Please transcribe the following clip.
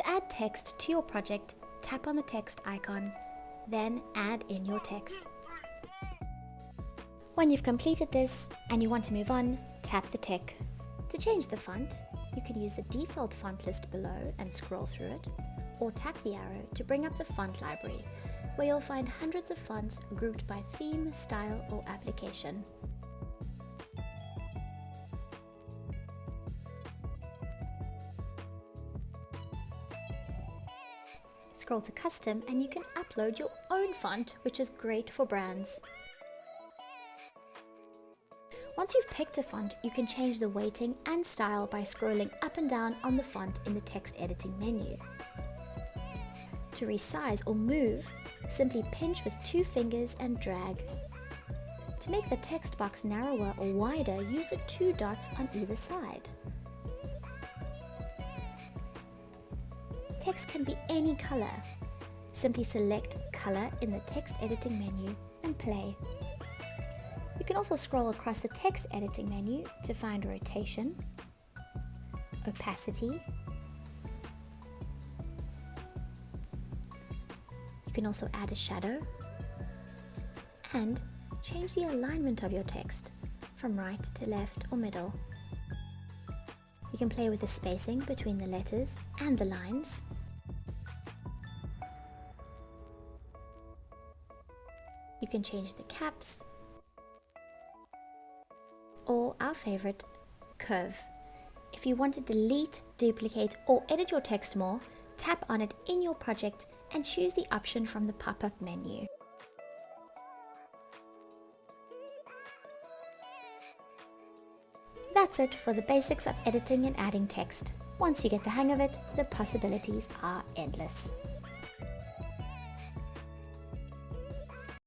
To add text to your project, tap on the text icon, then add in your text. When you've completed this and you want to move on, tap the tick. To change the font, you can use the default font list below and scroll through it, or tap the arrow to bring up the font library, where you'll find hundreds of fonts grouped by theme, style, or application. Scroll to custom and you can upload your own font, which is great for brands. Once you've picked a font, you can change the weighting and style by scrolling up and down on the font in the text editing menu. To resize or move, simply pinch with two fingers and drag. To make the text box narrower or wider, use the two dots on either side. Text can be any color. Simply select Color in the text editing menu and play. You can also scroll across the text editing menu to find rotation, opacity, You can also add a shadow and change the alignment of your text from right to left or middle. You can play with the spacing between the letters and the lines. You can change the caps or our favorite, curve. If you want to delete, duplicate or edit your text more, tap on it in your project and choose the option from the pop-up menu. That's it for the basics of editing and adding text. Once you get the hang of it, the possibilities are endless.